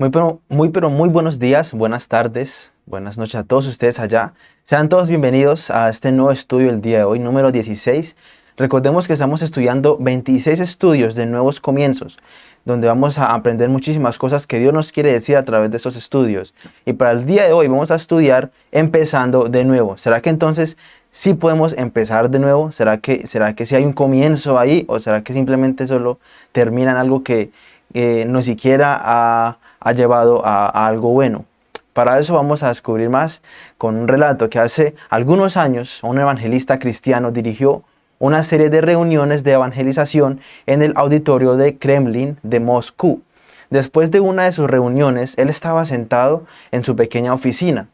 Muy pero, muy pero muy buenos días, buenas tardes, buenas noches a todos ustedes allá. Sean todos bienvenidos a este nuevo estudio el día de hoy, número 16. Recordemos que estamos estudiando 26 estudios de nuevos comienzos, donde vamos a aprender muchísimas cosas que Dios nos quiere decir a través de esos estudios. Y para el día de hoy vamos a estudiar empezando de nuevo. ¿Será que entonces sí podemos empezar de nuevo? ¿Será que, será que sí hay un comienzo ahí? ¿O será que simplemente solo termina en algo que eh, no siquiera ha ha llevado a, algo bueno. Para eso vamos a descubrir más con un relato que hace algunos años un evangelista cristiano dirigió una serie de reuniones de evangelización en el auditorio de Kremlin de Moscú. Después de una de sus reuniones, él estaba sentado en su pequeña oficina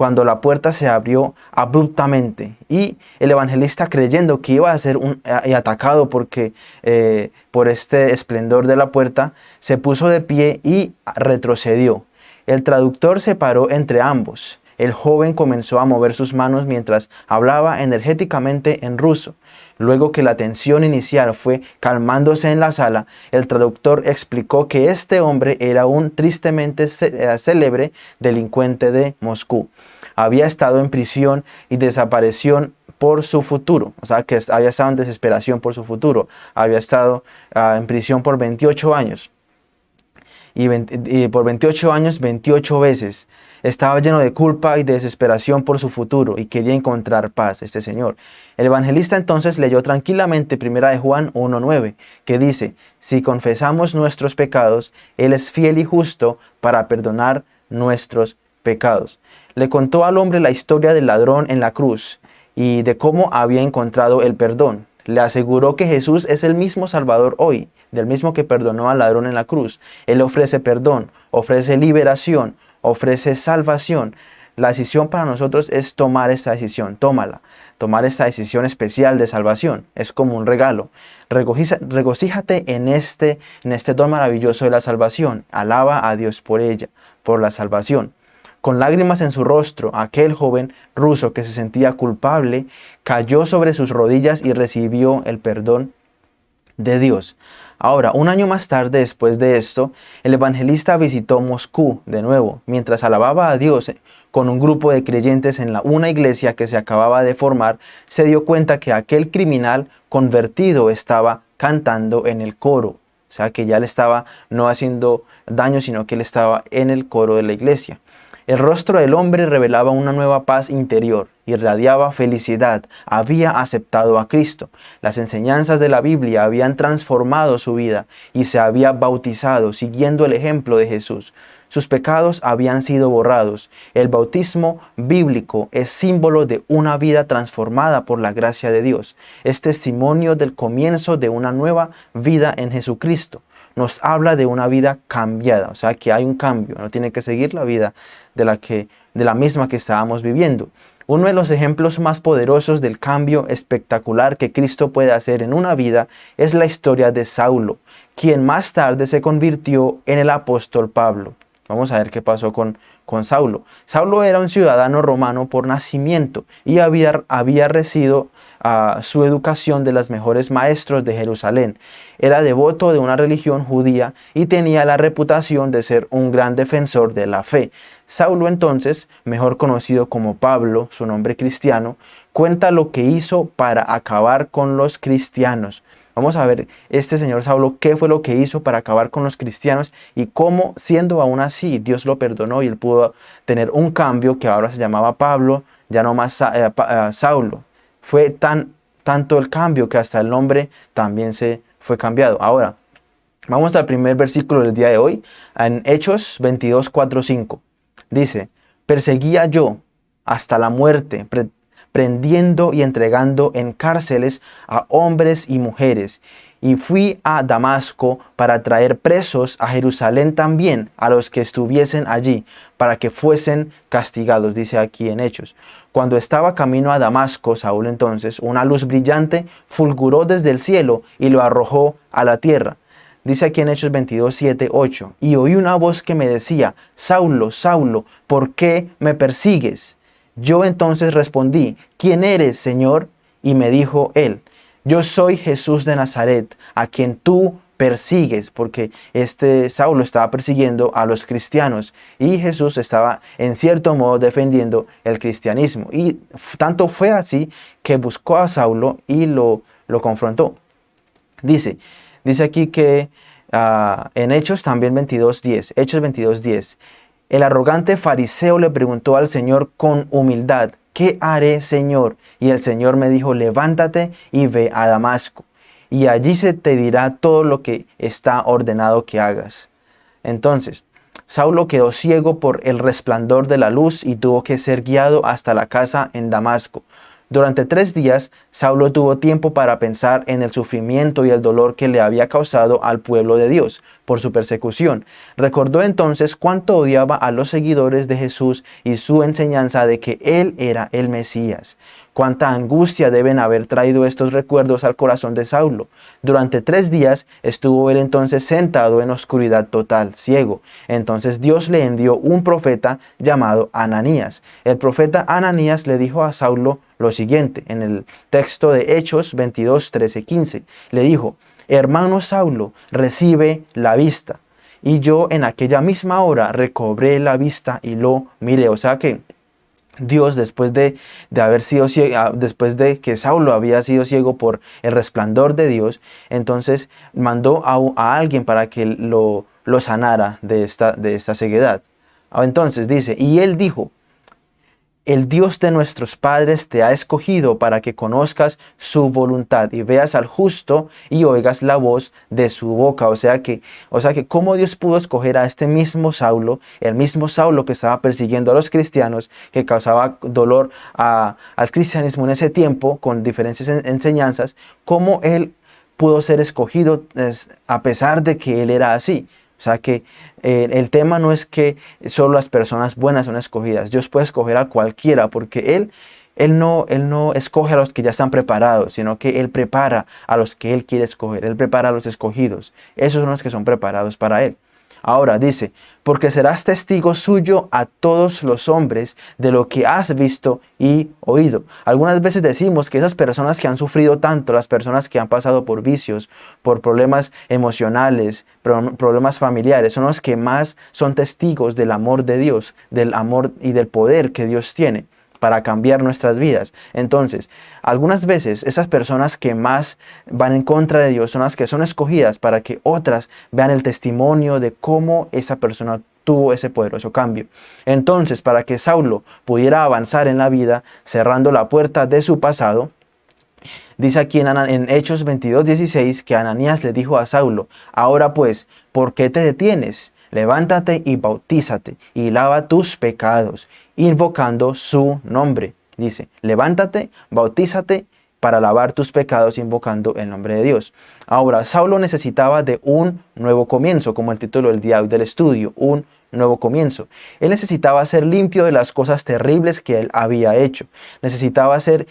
cuando la puerta se abrió abruptamente y el evangelista creyendo que iba a ser un, eh, atacado porque, eh, por este esplendor de la puerta, se puso de pie y retrocedió. El traductor se paró entre ambos. El joven comenzó a mover sus manos mientras hablaba energéticamente en ruso. Luego que la tensión inicial fue calmándose en la sala, el traductor explicó que este hombre era un tristemente eh, célebre delincuente de Moscú había estado en prisión y desaparición por su futuro, o sea, que había estado en desesperación por su futuro, había estado ah, en prisión por 28 años, y, por 28 años, 28 veces, estaba lleno de culpa y de desesperación por su futuro y quería encontrar paz, este señor. El evangelista entonces leyó tranquilamente 1 de Juan 1.9, que dice, si confesamos nuestros pecados, Él es fiel y justo para perdonar nuestros pecados le contó al hombre la historia del ladrón en la cruz y de cómo había encontrado el perdón. Le aseguró que Jesús es el mismo Salvador hoy, del mismo que perdonó al ladrón en la cruz. Él ofrece perdón, ofrece liberación, ofrece salvación. La decisión para nosotros es tomar esta decisión, tómala. Tomar esta decisión especial de salvación es como un regalo. regocíjate en este, en este don maravilloso de la salvación. Alaba a Dios por ella, por la salvación. Con lágrimas en su rostro, aquel joven ruso que se sentía culpable cayó sobre sus rodillas y recibió el perdón de Dios. Ahora, un año más tarde después de esto, el evangelista visitó Moscú de nuevo, mientras alababa a Dios con un grupo de creyentes en la, una iglesia que se acababa de formar, se dio cuenta que aquel criminal convertido estaba cantando en el coro. O sea, que ya le estaba no haciendo daño, sino que él estaba en el coro de la iglesia. El rostro del hombre revelaba una nueva paz interior, irradiaba felicidad, había aceptado a Cristo. Las enseñanzas de la Biblia habían transformado su vida y se había bautizado siguiendo el ejemplo de Jesús. Sus pecados habían sido borrados. El bautismo bíblico es símbolo de una vida transformada por la gracia de Dios. Es testimonio del comienzo de una nueva vida en Jesucristo nos habla de una vida cambiada, o sea que hay un cambio, no tiene que seguir la vida de la, que, de la misma que estábamos viviendo. Uno de los ejemplos más poderosos del cambio espectacular que Cristo puede hacer en una vida es la historia de Saulo, quien más tarde se convirtió en el apóstol Pablo. Vamos a ver qué pasó con, con Saulo. Saulo era un ciudadano romano por nacimiento y había, había recibido su educación de los mejores maestros de Jerusalén. Era devoto de una religión judía y tenía la reputación de ser un gran defensor de la fe. Saulo entonces, mejor conocido como Pablo, su nombre cristiano, cuenta lo que hizo para acabar con los cristianos. Vamos a ver este señor Saulo qué fue lo que hizo para acabar con los cristianos y cómo siendo aún así Dios lo perdonó y él pudo tener un cambio que ahora se llamaba Pablo, ya no más eh, eh, Saulo fue tan, tanto el cambio que hasta el nombre también se fue cambiado. Ahora, vamos al primer versículo del día de hoy, en Hechos 22, 4, 5. Dice, perseguía yo hasta la muerte, prendiendo y entregando en cárceles a hombres y mujeres, y fui a Damasco para traer presos a Jerusalén también a los que estuviesen allí, para que fuesen castigados, dice aquí en Hechos. Cuando estaba camino a Damasco, Saúl entonces, una luz brillante fulguró desde el cielo y lo arrojó a la tierra. Dice aquí en Hechos 22, 7, 8, y oí una voz que me decía, Saulo, Saulo, ¿por qué me persigues? Yo entonces respondí, ¿quién eres, Señor? Y me dijo él, yo soy Jesús de Nazaret, a quien tú persigues, porque este Saulo estaba persiguiendo a los cristianos y Jesús estaba en cierto modo defendiendo el cristianismo. Y tanto fue así que buscó a Saulo y lo, lo confrontó. Dice, dice aquí que ah, en Hechos también 22.10, Hechos 22.10, el arrogante fariseo le preguntó al Señor con humildad, ¿qué haré, Señor? Y el Señor me dijo, levántate y ve a Damasco, y allí se te dirá todo lo que está ordenado que hagas. Entonces, Saulo quedó ciego por el resplandor de la luz y tuvo que ser guiado hasta la casa en Damasco. Durante tres días, Saulo tuvo tiempo para pensar en el sufrimiento y el dolor que le había causado al pueblo de Dios por su persecución. Recordó entonces cuánto odiaba a los seguidores de Jesús y su enseñanza de que Él era el Mesías. Cuánta angustia deben haber traído estos recuerdos al corazón de Saulo. Durante tres días estuvo él entonces sentado en oscuridad total, ciego. Entonces Dios le envió un profeta llamado Ananías. El profeta Ananías le dijo a Saulo lo siguiente, en el texto de Hechos 22, 13, 15. Le dijo, hermano Saulo, recibe la vista. Y yo en aquella misma hora recobré la vista y lo miré. O sea que Dios después de, haber sido ah, después de que Saulo había sido ciego por el resplandor de Dios, entonces mandó a, alguien para que lo, lo sanara de esta, de esta ceguedad. Ah, entonces dice, y él dijo, el Dios de nuestros padres te ha escogido para que conozcas su voluntad y veas al justo y oigas la voz de su boca. O sea que, o sea que cómo Dios pudo escoger a este mismo Saulo, el mismo Saulo que estaba persiguiendo a los cristianos, que causaba dolor al cristianismo en ese tiempo con diferentes enseñanzas, cómo él pudo ser escogido a pesar de que él era así. O sea que eh, el tema no es que solo las personas buenas son escogidas. Dios puede escoger a cualquiera porque Él, él, no, él no escoge a los que ya están preparados, sino que Él prepara a los que Él quiere escoger. Él prepara a los escogidos. Esos son los que son preparados para Él. Ahora dice, porque serás testigo suyo a todos los hombres de lo que has visto y oído. Algunas veces decimos que esas personas que han sufrido tanto, las personas que han pasado por vicios, por problemas emocionales, problemas familiares, son los que más son testigos del amor de Dios, del amor y del poder que Dios tiene para cambiar nuestras vidas. Entonces, algunas veces esas personas que más van en contra de Dios son las que son escogidas para que otras vean el testimonio de cómo esa persona tuvo ese poderoso cambio. Entonces, para que Saulo pudiera avanzar en la vida, cerrando la puerta de su pasado, Dice aquí en, en, Hechos 22, 16 que Ananías le dijo a Saulo, ahora pues, ¿por qué te detienes? levántate y bautízate y lava tus pecados, invocando su nombre. Dice, levántate, bautízate para lavar tus pecados invocando el nombre de Dios. Ahora, Saulo necesitaba de un nuevo comienzo, como el título del día del estudio, un nuevo comienzo. Él necesitaba ser limpio de las cosas terribles que él había hecho. Necesitaba, ser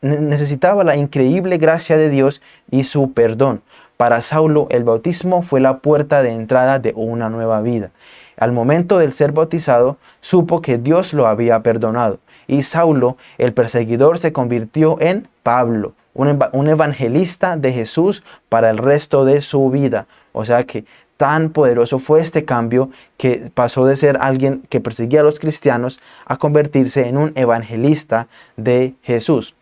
necesitaba la increíble gracia de Dios y su perdón. Para Saulo el bautismo fue la puerta de entrada de una nueva vida. Al momento del ser bautizado, supo que Dios lo había perdonado. Y Saulo, el perseguidor, se convirtió en Pablo, un evangelista de Jesús para el resto de su vida. O sea que tan poderoso fue este cambio que pasó de ser alguien que perseguía a los cristianos a convertirse en un evangelista de Jesús.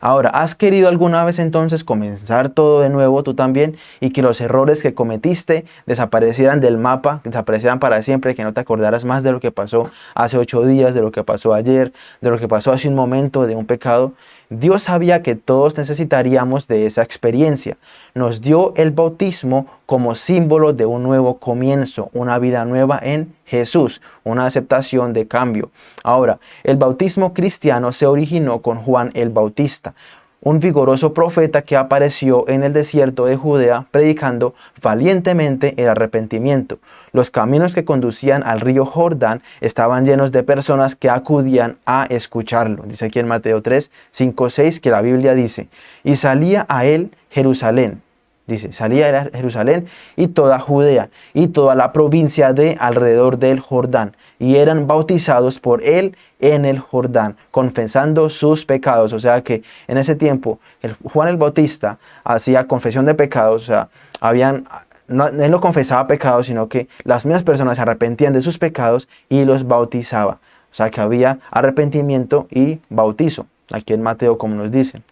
Ahora, ¿has querido alguna vez entonces comenzar todo de nuevo tú también y que los errores que cometiste desaparecieran del mapa, desaparecieran para siempre, que no te acordaras más de lo que pasó hace ocho días, de lo que pasó ayer, de lo que pasó hace un momento, de un pecado? Dios sabía que todos necesitaríamos de esa experiencia. Nos dio el bautismo como símbolo de un nuevo comienzo, una vida nueva en Jesús, una aceptación de cambio. Ahora, el bautismo cristiano se originó con Juan el Bautista, un vigoroso profeta que apareció en el desierto de Judea predicando valientemente el arrepentimiento. Los caminos que conducían al río Jordán estaban llenos de personas que acudían a escucharlo. Dice aquí en Mateo 3, 5, 6 que la Biblia dice, y salía a él Jerusalén, Dice, salía de Jerusalén y toda Judea y toda la provincia de alrededor del Jordán y eran bautizados por él en el Jordán, confesando sus pecados. O sea que en ese tiempo el Juan el Bautista hacía confesión de pecados, o sea, habían, él no confesaba pecados, sino que las mismas personas se arrepentían de sus pecados y los bautizaba. O sea que había arrepentimiento y bautizo, aquí en Mateo como nos dicen.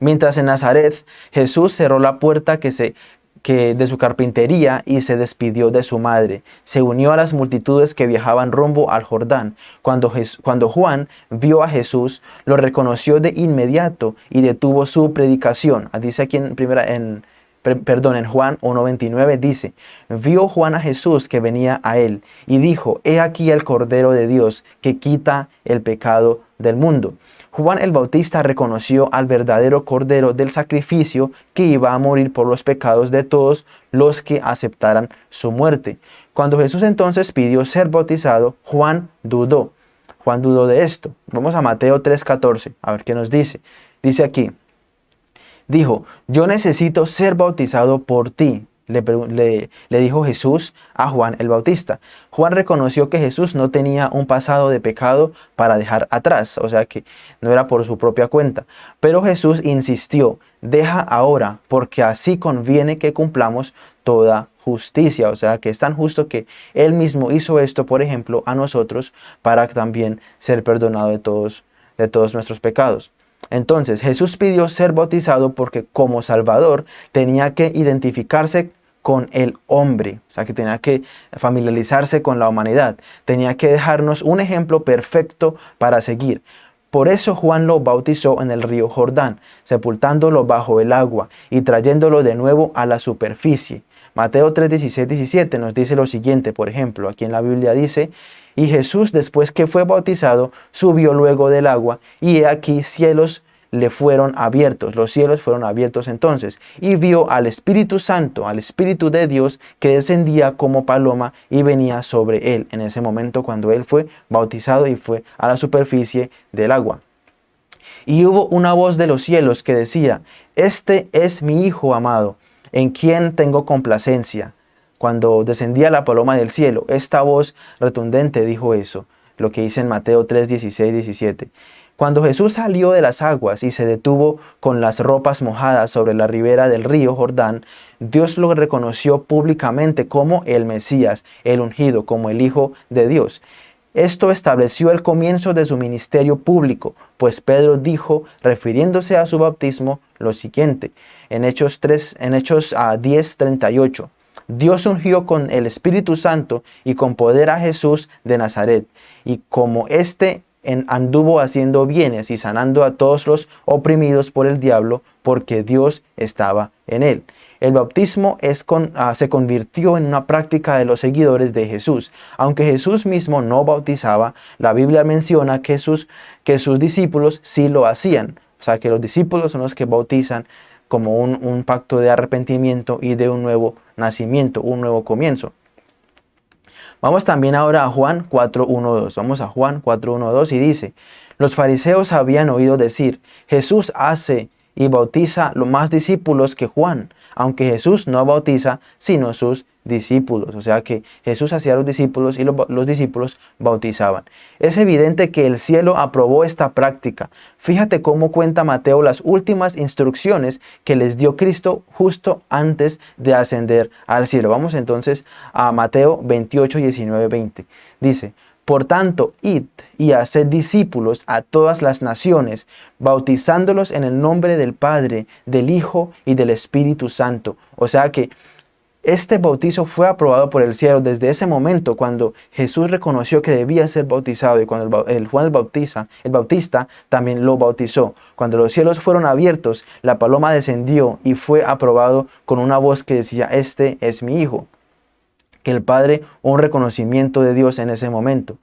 Mientras en Nazaret Jesús cerró la puerta que se que de su carpintería y se despidió de su madre. Se unió a las multitudes que viajaban rumbo al Jordán. Cuando, cuando Juan vio a Jesús, lo reconoció de inmediato y detuvo su predicación. Ah, dice aquí en primera en perdón, en Juan 1.29 dice, vio Juan a Jesús que venía a él y dijo, he aquí el Cordero de Dios que quita el pecado del mundo. Juan el Bautista reconoció al verdadero Cordero del sacrificio que iba a morir por los pecados de todos los que aceptaran su muerte. Cuando Jesús entonces pidió ser bautizado, Juan dudó. Juan dudó de esto. Vamos a Mateo 3:14, a ver qué nos dice. Dice aquí, dijo, yo necesito ser bautizado por ti, le, dijo Jesús a Juan el Bautista. Juan reconoció que Jesús no tenía un pasado de pecado para dejar atrás, o sea que no era por su propia cuenta. Pero Jesús insistió, deja ahora, porque así conviene que cumplamos toda justicia. O sea que es tan justo que Él mismo hizo esto, por ejemplo, a nosotros, para también ser perdonado de todos, de todos nuestros pecados. Entonces Jesús pidió ser bautizado porque como Salvador tenía que identificarse con el hombre, o sea que tenía que familiarizarse con la humanidad, tenía que dejarnos un ejemplo perfecto para seguir. Por eso Juan lo bautizó en el río Jordán, sepultándolo bajo el agua y trayéndolo de nuevo a la superficie. Mateo 3, 16, 17 nos dice lo siguiente, por ejemplo, aquí en la Biblia dice, y Jesús después que fue bautizado, subió luego del agua, y he aquí cielos le fueron abiertos, los cielos fueron abiertos entonces, y vio al Espíritu Santo, al Espíritu de Dios, que descendía como paloma y venía sobre él en ese momento cuando él fue bautizado y fue a la superficie del agua. Y hubo una voz de los cielos que decía, Este es mi Hijo amado, en quien tengo complacencia. Cuando descendía la paloma del cielo, esta voz retundente dijo eso, lo que dice en Mateo 3, 16, 17. Cuando Jesús salió de las aguas y se detuvo con las ropas mojadas sobre la ribera del río Jordán, Dios lo reconoció públicamente como el Mesías, el ungido, como el Hijo de Dios. Esto estableció el comienzo de su ministerio público, pues Pedro dijo, refiriéndose a su bautismo, lo siguiente, en Hechos, 3, en Hechos 10, ah, 38. Dios ungió con el Espíritu Santo y con poder a Jesús de Nazaret, y como éste anduvo haciendo bienes y sanando a todos los oprimidos por el diablo, porque Dios estaba en él. El bautismo es ah, se convirtió en una práctica de los seguidores de Jesús. Aunque Jesús mismo no bautizaba, la Biblia menciona que sus, que sus discípulos sí lo hacían. O sea, que los discípulos son los que bautizan como un pacto de arrepentimiento y de un nuevo nacimiento, un nuevo comienzo. Vamos también ahora a Juan 4.1.2. Vamos a Juan 4.1.2 y dice, los fariseos habían oído decir, Jesús hace y bautiza los más discípulos que Juan, aunque Jesús no bautiza sino sus discípulos. O sea que Jesús hacía los discípulos y los, discípulos bautizaban. Es evidente que el cielo aprobó esta práctica. Fíjate cómo cuenta Mateo las últimas instrucciones que les dio Cristo justo antes de ascender al cielo. Vamos entonces a Mateo 28, 19, 20. Dice, por tanto, id y haced discípulos a todas las naciones, bautizándolos en el nombre del Padre, del Hijo y del Espíritu Santo. O sea que este bautizo fue aprobado por el cielo desde ese momento cuando Jesús reconoció que debía ser bautizado y cuando el, Juan el, bautiza, el Bautista también lo bautizó. Cuando los cielos fueron abiertos, la paloma descendió y fue aprobado con una voz que decía, este es mi hijo. Que el Padre un reconocimiento de Dios en ese momento.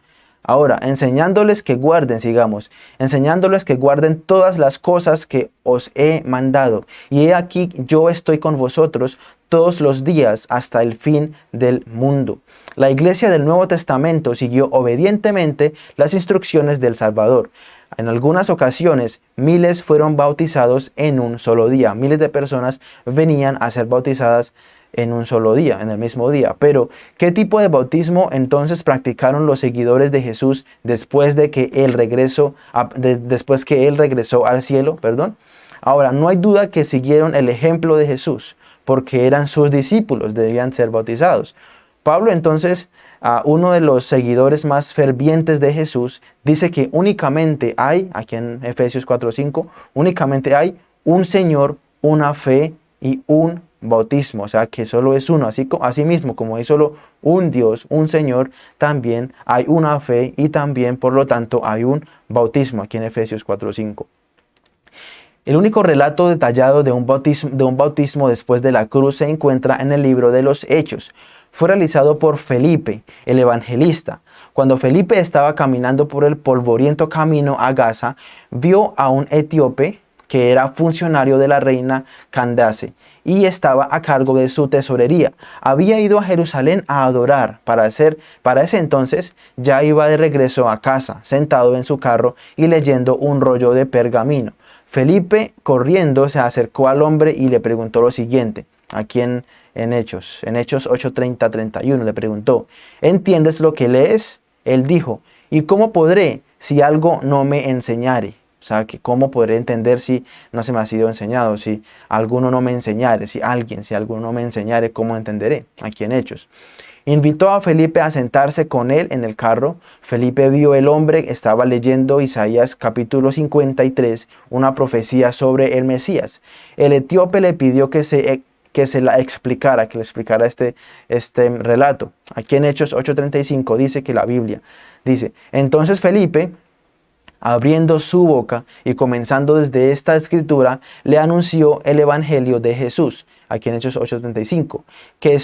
Ahora, enseñándoles que guarden, sigamos, enseñándoles que guarden todas las cosas que os he mandado. Y he aquí yo estoy con vosotros todos los días hasta el fin del mundo. La iglesia del Nuevo Testamento siguió obedientemente las instrucciones del Salvador. En algunas ocasiones, miles fueron bautizados en un solo día. Miles de personas venían a ser bautizadas en un solo día, en el mismo día. Pero, ¿qué tipo de bautismo entonces practicaron los seguidores de Jesús después de que él regresó, después que él regresó al cielo? Perdón. Ahora, no hay duda que siguieron el ejemplo de Jesús porque eran sus discípulos, debían ser bautizados. Pablo entonces, uno de los seguidores más fervientes de Jesús, dice que únicamente hay, aquí en Efesios 4.5, únicamente hay un Señor, una fe y un bautismo, o sea que solo es uno, así, así mismo como hay solo un Dios, un Señor, también hay una fe y también por lo tanto hay un bautismo aquí en Efesios 4.5. El único relato detallado de un, bautismo, de un bautismo después de la cruz se encuentra en el libro de los Hechos. Fue realizado por Felipe, el evangelista. Cuando Felipe estaba caminando por el polvoriento camino a Gaza, vio a un etíope que era funcionario de la reina Candace y estaba a cargo de su tesorería. Había ido a Jerusalén a adorar. Para, hacer, para ese entonces ya iba de regreso a casa, sentado en su carro y leyendo un rollo de pergamino. Felipe, corriendo, se acercó al hombre y le preguntó lo siguiente, aquí en, en Hechos, en Hechos 8:30-31, le preguntó, ¿entiendes lo que lees? Él dijo, ¿y cómo podré si algo no me enseñare? O sea, que cómo podré entender si no se me ha sido enseñado, si alguno no me enseñare, si alguien, si alguno no me enseñare, ¿cómo entenderé? Aquí en Hechos. Invitó a Felipe a sentarse con él en el carro. Felipe vio el hombre, estaba leyendo Isaías capítulo 53, una profecía sobre el Mesías. El etíope le pidió que se, que se la explicara, que le explicara este, este relato. Aquí en Hechos 8.35 dice que la Biblia dice, entonces Felipe abriendo su boca y comenzando desde esta escritura, le anunció el Evangelio de Jesús aquí en Hechos 8.35. ¿Qué,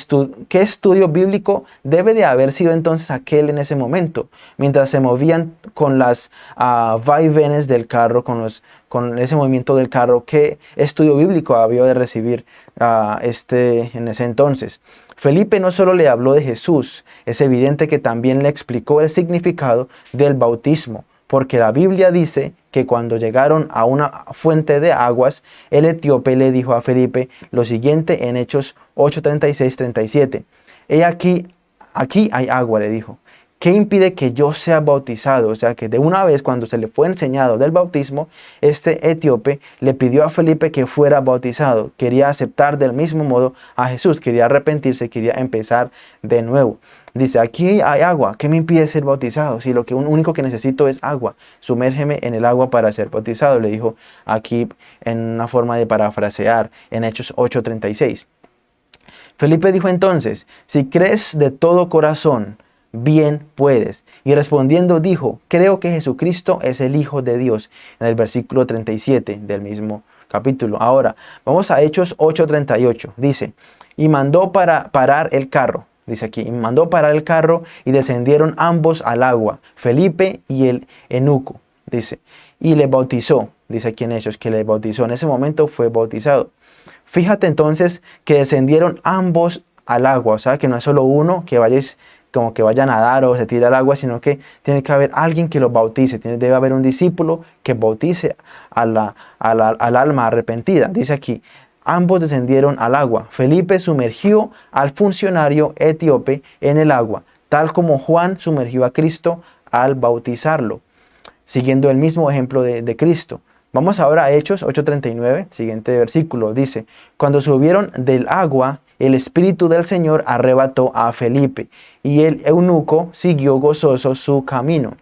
¿Qué estudio bíblico debe de haber sido entonces aquel en ese momento? Mientras se movían con las uh, vaivenes del carro, con, los, con ese movimiento del carro, ¿qué estudio bíblico había de recibir uh, este, en ese entonces? Felipe no solo le habló de Jesús, es evidente que también le explicó el significado del bautismo porque la Biblia dice que cuando llegaron a una fuente de aguas, el etíope le dijo a Felipe lo siguiente en Hechos 8:36-37. He aquí, aquí hay agua, le dijo. ¿Qué impide que yo sea bautizado? O sea que de una vez cuando se le fue enseñado del bautismo, este etíope le pidió a Felipe que fuera bautizado. Quería aceptar del mismo modo a Jesús, quería arrepentirse, quería empezar de nuevo. Dice, aquí hay agua, ¿qué me impide ser bautizado? Si lo que, único que necesito es agua, sumérgeme en el agua para ser bautizado, le dijo aquí en una forma de parafrasear en Hechos 8.36. Felipe dijo entonces, si crees de todo corazón, bien puedes. Y respondiendo dijo, creo que Jesucristo es el Hijo de Dios, en el versículo 37 del mismo capítulo. Ahora, vamos a Hechos 8.38, dice, y mandó para parar el carro dice aquí, y mandó parar el carro y descendieron ambos al agua, Felipe y el enuco, dice, y le bautizó, dice aquí en Hechos, que le bautizó, en ese momento fue bautizado. Fíjate entonces que descendieron ambos al agua, o sea que no es solo uno que vayáis como que vaya a nadar o se tire al agua, sino que tiene que haber alguien que lo bautice, tiene, debe haber un discípulo que bautice a la, al alma arrepentida. Dice aquí, ambos descendieron al agua. Felipe sumergió al funcionario etíope en el agua, tal como Juan sumergió a Cristo al bautizarlo, siguiendo el mismo ejemplo de, Cristo. Vamos ahora a Hechos 8.39, siguiente versículo. Dice, cuando subieron del agua, el Espíritu del Señor arrebató a Felipe, y el eunuco siguió gozoso su camino.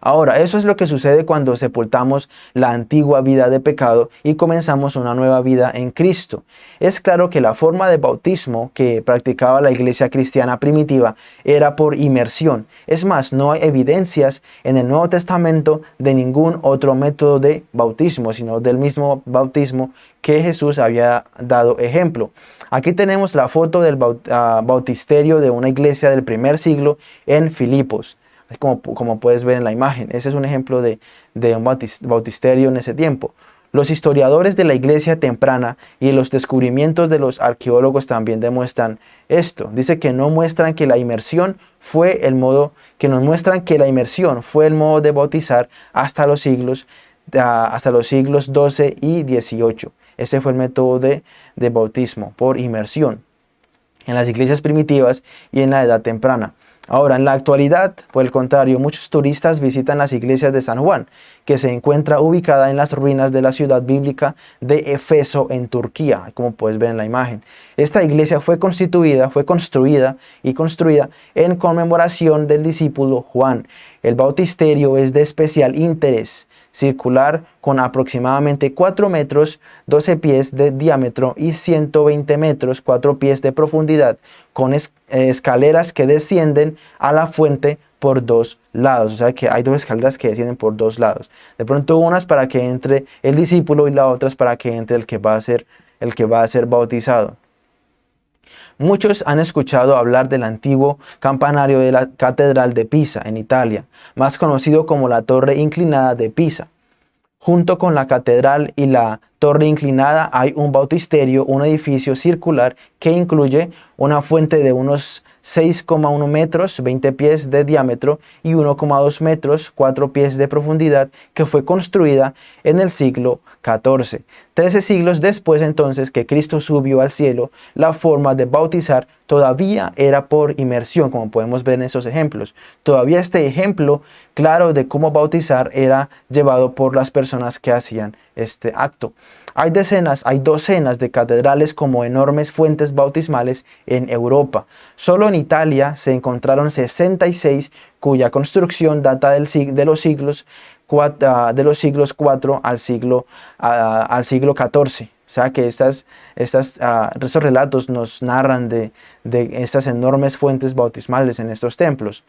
Ahora, eso es lo que sucede cuando sepultamos la antigua vida de pecado y comenzamos una nueva vida en Cristo. Es claro que la forma de bautismo que practicaba la iglesia cristiana primitiva era por inmersión. Es más, no hay evidencias en el Nuevo Testamento de ningún otro método de bautismo, sino del mismo bautismo que Jesús había dado ejemplo. Aquí tenemos la foto del ah, bautisterio de una iglesia del primer siglo en Filipos como, como puedes ver en la imagen. Ese es un ejemplo de, un bautisterio en ese tiempo. Los historiadores de la iglesia temprana y los descubrimientos de los arqueólogos también demuestran esto. Dice que no muestran que la inmersión fue el modo, que nos muestran que la inmersión fue el modo de bautizar hasta los siglos, hasta los siglos 12 y 18. Ese fue el método de bautismo por inmersión en las iglesias primitivas y en la edad temprana. Ahora, en la actualidad, por el contrario, muchos turistas visitan las iglesias de San Juan, que se encuentra ubicada en las ruinas de la ciudad bíblica de Efeso en Turquía, como puedes ver en la imagen. Esta iglesia fue constituida, fue construida y construida en conmemoración del discípulo Juan. El bautisterio es de especial interés circular con aproximadamente 4 metros, 12 pies de diámetro y 120 metros, 4 pies de profundidad, con escaleras que descienden a la fuente por dos lados. O sea que hay dos escaleras que descienden por dos lados. De pronto unas para que entre el discípulo y las otras para que entre el que va a ser, el que va a ser bautizado. Muchos han escuchado hablar del antiguo campanario de la Catedral de Pisa, en Italia, más conocido como la Torre Inclinada de Pisa. Junto con la catedral y la torre inclinada hay un bautisterio, un edificio circular que incluye una fuente de unos 6,1 metros, 20 pies de diámetro y 1,2 metros, 4 pies de profundidad, que fue construida en el siglo XIV. Trece siglos después entonces que Cristo subió al cielo, la forma de bautizar todavía era por inmersión, como podemos ver en esos ejemplos. Todavía este ejemplo claro de cómo bautizar era llevado por las personas que hacían este acto. Hay decenas, hay docenas de catedrales como enormes fuentes bautismales en Europa. Solo en Italia se encontraron 66 cuya construcción data del, de los siglos ah, de los siglos 4 al siglo, ah, al siglo 14. O sea que estas, estas, uh, estos relatos nos narran de, de estas enormes fuentes bautismales en estos templos.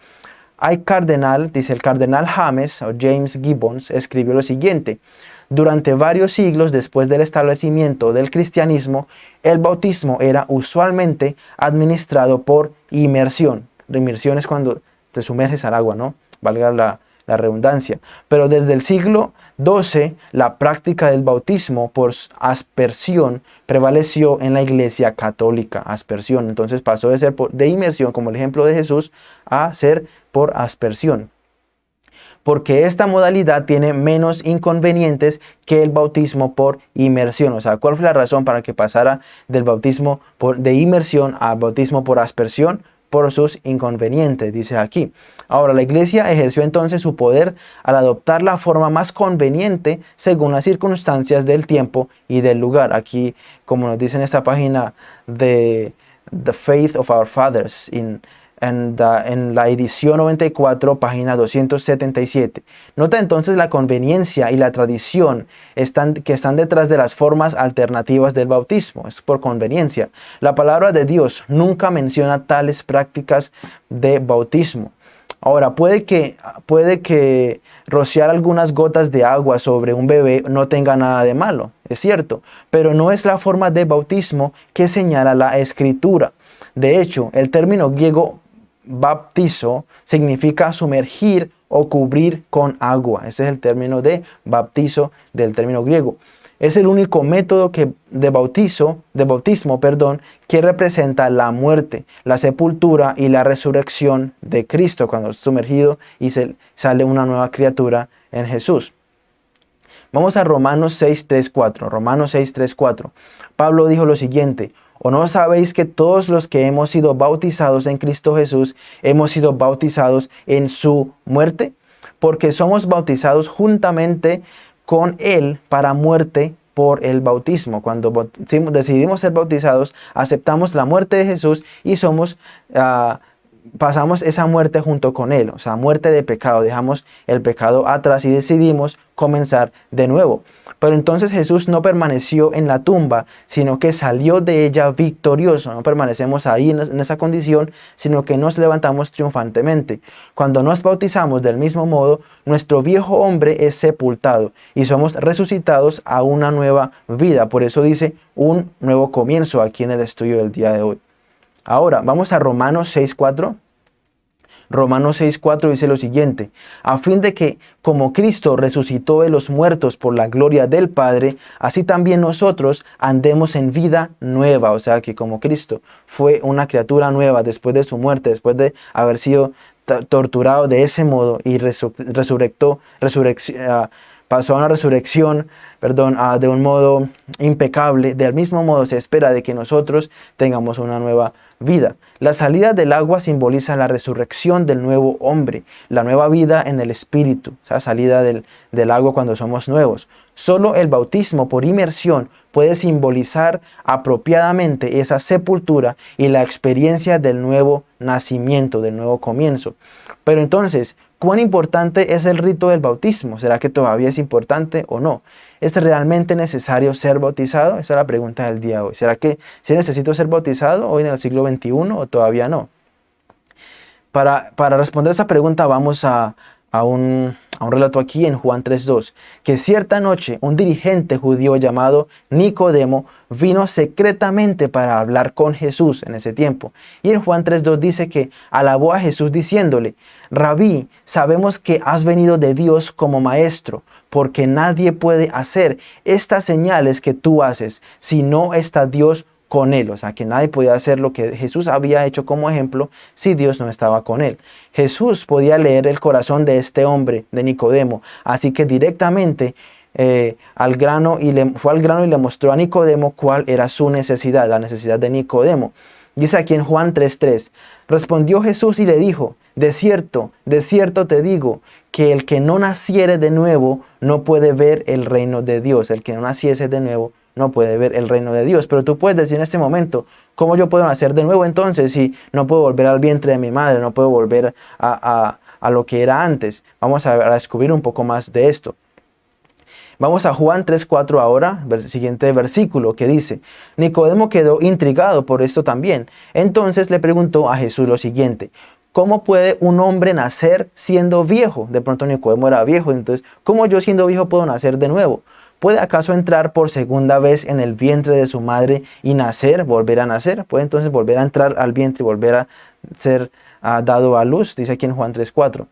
Hay cardenal, dice el cardenal James o James Gibbons, escribió lo siguiente. Durante varios siglos después del establecimiento del cristianismo, el bautismo era usualmente administrado por inmersión. La inmersión es cuando te sumerges al agua, ¿no? Valga la, la redundancia. Pero desde el siglo XII, la práctica del bautismo por aspersión prevaleció en la iglesia católica. Aspersión. Entonces pasó de ser de inmersión, como el ejemplo de Jesús, a ser por aspersión porque esta modalidad tiene menos inconvenientes que el bautismo por inmersión. O sea, ¿cuál fue la razón para que pasara del bautismo por, de inmersión al bautismo por aspersión? Por sus inconvenientes, dice aquí. Ahora, la iglesia ejerció entonces su poder al adoptar la forma más conveniente según las circunstancias del tiempo y del lugar. Aquí, como nos dice en esta página de The Faith of Our Fathers, in en, la edición 94, página 277. Nota entonces la conveniencia y la tradición están, que están detrás de las formas alternativas del bautismo. Es por conveniencia. La palabra de Dios nunca menciona tales prácticas de bautismo. Ahora, puede que, puede que rociar algunas gotas de agua sobre un bebé no tenga nada de malo, es cierto, pero no es la forma de bautismo que señala la escritura. De hecho, el término griego baptizo significa sumergir o cubrir con agua. Ese es el término de bautizo del término griego. Es el único método que, de bautizo, de bautismo, perdón, que representa la muerte, la sepultura y la resurrección de Cristo cuando es sumergido y sale una nueva criatura en Jesús. Vamos a Romanos 6, 3, 4. Romanos 6, 3, 4. Pablo dijo lo siguiente, ¿O no sabéis que todos los que hemos sido bautizados en Cristo Jesús hemos sido bautizados en su muerte? Porque somos bautizados juntamente con Él para muerte por el bautismo. Cuando decidimos ser bautizados, aceptamos la muerte de Jesús y somos uh, pasamos esa muerte junto con Él, o sea, muerte de pecado, dejamos el pecado atrás y decidimos comenzar de nuevo. Pero entonces Jesús no permaneció en la tumba, sino que salió de ella victorioso. No permanecemos ahí en esa condición, sino que nos levantamos triunfantemente. Cuando nos bautizamos del mismo modo, nuestro viejo hombre es sepultado y somos resucitados a una nueva vida. Por eso dice un nuevo comienzo aquí en el estudio del día de hoy. Ahora, vamos a Romanos 6.4. Romanos 6.4 dice lo siguiente, a fin de que, como Cristo resucitó de los muertos por la gloria del Padre, así también nosotros andemos en vida nueva. O sea que como Cristo fue una criatura nueva después de su muerte, después de haber sido torturado de ese modo y resucitó, pasó a una resurrección, perdón, de un modo impecable, del mismo modo se espera de que nosotros tengamos una nueva. La salida del agua simboliza la resurrección del nuevo hombre, la nueva vida en el espíritu, la salida del, del agua cuando somos nuevos. Solo el bautismo por inmersión puede simbolizar apropiadamente esa sepultura y la experiencia del nuevo nacimiento, del nuevo comienzo. Pero entonces, ¿cuán importante es el rito del bautismo? ¿Será que todavía es importante o no? ¿Es realmente necesario ser bautizado? Esa es la pregunta del día de hoy. ¿Será que si necesito ser bautizado hoy en el siglo XXI o todavía no? Para, para responder esa pregunta vamos a, a un, relato aquí en Juan 3.2, que cierta noche un dirigente judío llamado Nicodemo vino secretamente para hablar con Jesús en ese tiempo. Y en Juan 3.2 dice que alabó a Jesús diciéndole, Rabí, sabemos que has venido de Dios como maestro, porque nadie puede hacer estas señales que tú haces si no está Dios con él, o sea que nadie podía hacer lo que Jesús había hecho como ejemplo si Dios no estaba con él. Jesús podía leer el corazón de este hombre, de Nicodemo, así que directamente eh, al grano y le, fue al grano y le mostró a Nicodemo cuál era su necesidad, la necesidad de Nicodemo. Dice aquí en Juan 3.3, respondió Jesús y le dijo, de cierto, de cierto te digo, que el que no naciere de nuevo no puede ver el reino de Dios, el que no naciese de nuevo no puede ver el reino de Dios. Pero tú puedes decir en este momento, ¿cómo yo puedo nacer de nuevo entonces si no puedo volver al vientre de mi madre, no puedo volver a, lo que era antes? Vamos a, descubrir un poco más de esto. Vamos a Juan 3.4 ahora, el siguiente versículo que dice, Nicodemo quedó intrigado por esto también. Entonces le preguntó a Jesús lo siguiente, ¿Cómo puede un hombre nacer siendo viejo? De pronto Nicodemo era viejo, entonces, ¿cómo yo siendo viejo puedo nacer de nuevo? ¿Puede acaso entrar por segunda vez en el vientre de su madre y nacer, volver a nacer? ¿Puede entonces volver a entrar al vientre y volver a ser ah, dado a luz? Dice aquí en Juan 3.4.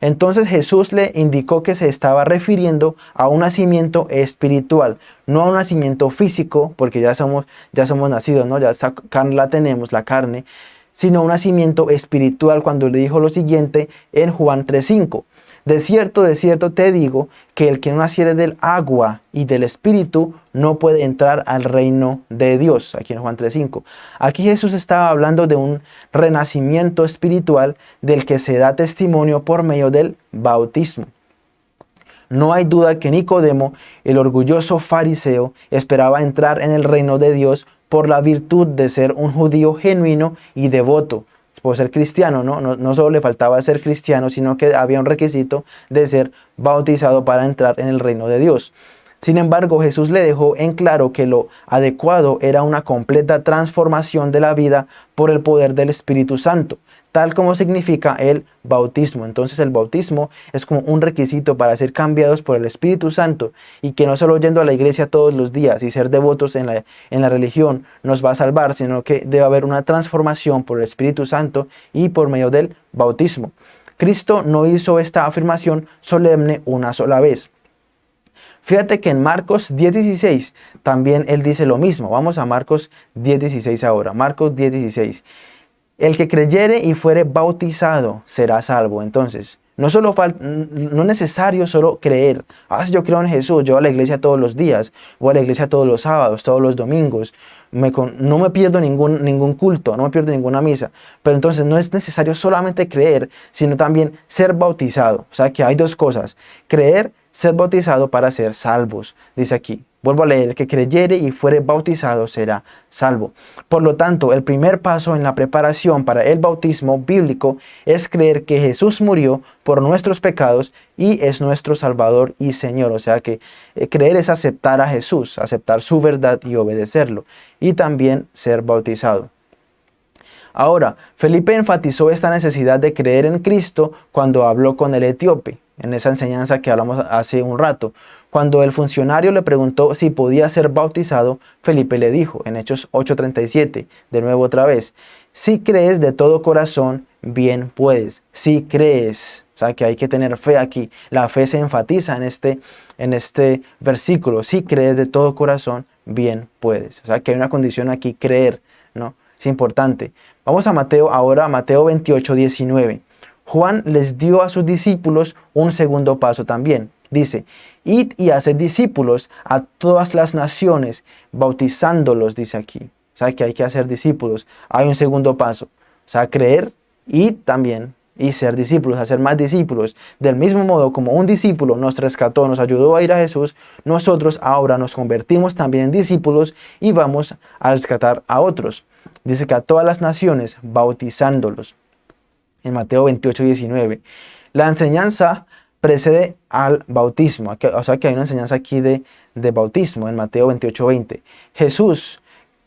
Entonces Jesús le indicó que se estaba refiriendo a un nacimiento espiritual, no a un nacimiento físico, porque ya somos, ya somos nacidos, ¿no? ya esa carne la tenemos, la carne, sino un nacimiento espiritual cuando le dijo lo siguiente en Juan 3.5. De cierto, de cierto te digo que el que no naciere del agua y del espíritu no puede entrar al reino de Dios. Aquí en Juan 3.5. Aquí Jesús estaba hablando de un renacimiento espiritual del que se da testimonio por medio del bautismo. No hay duda que Nicodemo, el orgulloso fariseo, esperaba entrar en el reino de Dios por la virtud de ser un judío genuino y devoto por ser cristiano, ¿no? ¿no? solo le faltaba ser cristiano, sino que había un requisito de ser bautizado para entrar en el reino de Dios. Sin embargo, Jesús le dejó en claro que lo adecuado era una completa transformación de la vida por el poder del Espíritu Santo tal como significa el bautismo. Entonces el bautismo es como un requisito para ser cambiados por el Espíritu Santo y que no solo yendo a la iglesia todos los días y ser devotos en la, en la religión nos va a salvar, sino que debe haber una transformación por el Espíritu Santo y por medio del bautismo. Cristo no hizo esta afirmación solemne una sola vez. Fíjate que en Marcos 10.16 también él dice lo mismo. Vamos a Marcos 10.16 ahora. Marcos 10.16. El que creyere y fuere bautizado será salvo. Entonces, no, solo no es necesario solo creer. Ah, yo creo en Jesús, yo voy a la iglesia todos los días, voy a la iglesia todos los sábados, todos los domingos. No me pierdo ningún, ningún culto, no me pierdo ninguna misa. Pero entonces no es necesario solamente creer, sino también ser bautizado. O sea que hay dos cosas. Creer, ser bautizado para ser salvos, dice aquí. Vuelvo a leer, el que creyere y fuere bautizado será salvo. Por lo tanto, el primer paso en la preparación para el bautismo bíblico es creer que Jesús murió por nuestros pecados y es nuestro Salvador y Señor. O sea que eh, creer es aceptar a Jesús, aceptar su verdad y obedecerlo. Y también ser bautizado. Ahora, Felipe enfatizó esta necesidad de creer en Cristo cuando habló con el etíope, en esa enseñanza que hablamos hace un rato. Cuando el funcionario le preguntó si podía ser bautizado, Felipe le dijo, en Hechos 8.37, de nuevo otra vez, si crees de todo corazón, bien puedes. Si crees, o sea que hay que tener fe aquí. La fe se enfatiza en este, en este versículo. Si crees de todo corazón, bien puedes. O sea que hay una condición aquí, creer, ¿no? Es importante. Vamos a Mateo ahora, Mateo 28, 19. Juan les dio a sus discípulos un segundo paso también. dice, id y haced discípulos a todas las naciones, bautizándolos, dice aquí. O sea, que hay que hacer discípulos. Hay un segundo paso. O sea, creer y también y ser discípulos, hacer más discípulos. Del mismo modo como un discípulo nos rescató, nos ayudó a ir a Jesús, nosotros ahora nos convertimos también en discípulos y vamos a rescatar a otros. Dice que a todas las naciones, bautizándolos. En Mateo 28, 19. La enseñanza precede al bautismo. O sea que hay una enseñanza aquí de, de bautismo en Mateo 28, 20. Jesús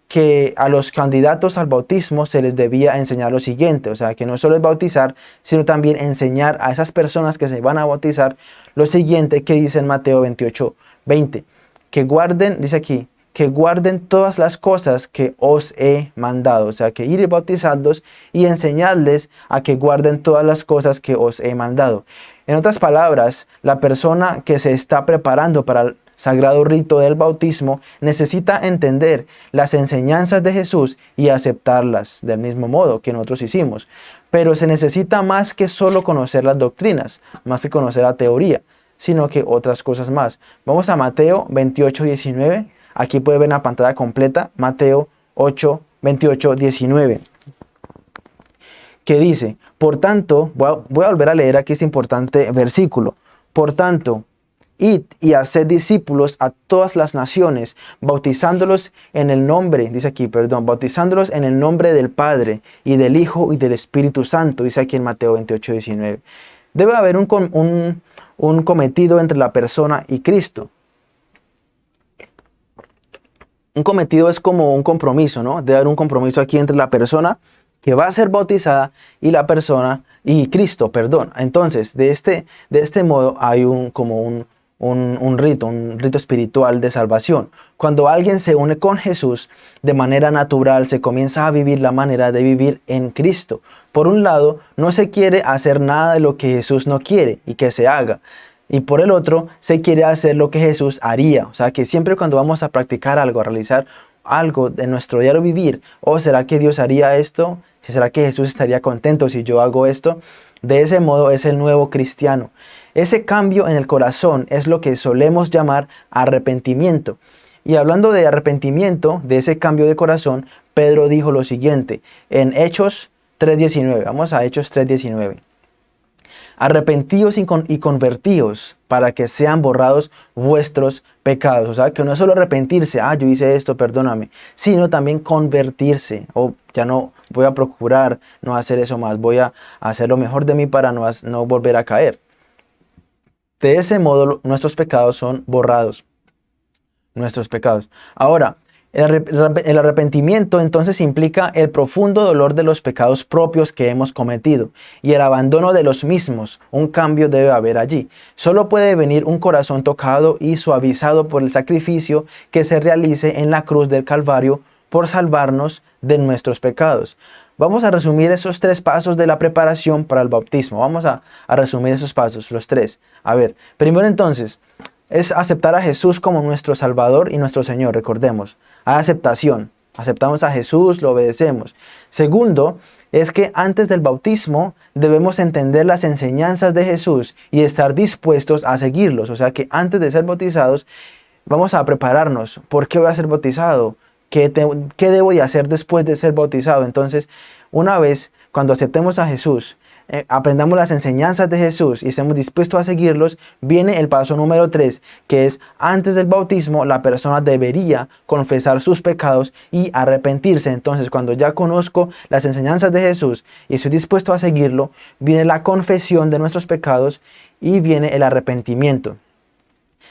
que a los candidatos al bautismo se les debía enseñar lo siguiente, o sea, que no solo es bautizar, sino también enseñar a esas personas que se van a bautizar lo siguiente que dice en Mateo 28, 20, que guarden, dice aquí, que guarden todas las cosas que os he mandado, o sea, que ir y y enseñarles a que guarden todas las cosas que os he mandado. En otras palabras, la persona que se está preparando para sagrado rito del bautismo, necesita entender las enseñanzas de Jesús y aceptarlas del mismo modo que nosotros hicimos. Pero se necesita más que solo conocer las doctrinas, más que conocer la teoría, sino que otras cosas más. Vamos a Mateo 28, 19. Aquí puede ver la pantalla completa, Mateo 8, 28, 19 que dice, por tanto, voy a, voy a volver a leer aquí este importante versículo, por tanto, Y haced discípulos a todas las naciones, bautizándolos en el nombre, dice aquí, perdón, bautizándolos en el nombre del Padre y del Hijo y del Espíritu Santo, dice aquí en Mateo 28, 19. Debe haber un, un cometido entre la persona y Cristo. Un cometido es como un compromiso, ¿no? Debe haber un compromiso aquí entre la persona que va a ser bautizada y la persona y Cristo, perdón. Entonces, de este, de este modo hay un, como un, un, rito, un rito espiritual de salvación. Cuando alguien se une con Jesús de manera natural, se comienza a vivir la manera de vivir en Cristo. Por un lado, no se quiere hacer nada de lo que Jesús no quiere y que se haga. Y por el otro, se quiere hacer lo que Jesús haría. O sea, que siempre cuando vamos a practicar algo, a realizar algo de nuestro diario vivir, o oh, será que Dios haría esto, será que Jesús estaría contento si yo hago esto, de ese modo es el nuevo cristiano. Ese cambio en el corazón es lo que solemos llamar arrepentimiento. Y hablando de arrepentimiento, de ese cambio de corazón, Pedro dijo lo siguiente en Hechos 3.19. Vamos a Hechos 3.19. Arrepentíos y, convertíos para que sean borrados vuestros pecados. O sea, que no es solo arrepentirse, ah, yo hice esto, perdóname, sino también convertirse. O ya no voy a procurar no hacer eso más, voy a hacer lo mejor de mí para no, no volver a caer. De ese modo nuestros pecados son borrados. Nuestros pecados. Ahora, el arrepentimiento entonces implica el profundo dolor de los pecados propios que hemos cometido y el abandono de los mismos. Un cambio debe haber allí. Solo puede venir un corazón tocado y suavizado por el sacrificio que se realice en la cruz del Calvario por salvarnos de nuestros pecados. Vamos a resumir esos tres pasos de la preparación para el bautismo. Vamos a, resumir esos pasos, los tres. A ver, primero entonces, es aceptar a Jesús como nuestro Salvador y nuestro Señor, recordemos. Hay aceptación. Aceptamos a Jesús, lo obedecemos. Segundo, es que antes del bautismo debemos entender las enseñanzas de Jesús y estar dispuestos a seguirlos. O sea que antes de ser bautizados, vamos a prepararnos. ¿Por qué voy a ser bautizado? ¿Qué, debo de hacer después de ser bautizado? Entonces, una vez cuando aceptemos a Jesús, eh, aprendamos las enseñanzas de Jesús y estemos dispuestos a seguirlos, viene el paso número 3, que es antes del bautismo la persona debería confesar sus pecados y arrepentirse. Entonces cuando ya conozco las enseñanzas de Jesús y estoy dispuesto a seguirlo, viene la confesión de nuestros pecados y viene el arrepentimiento.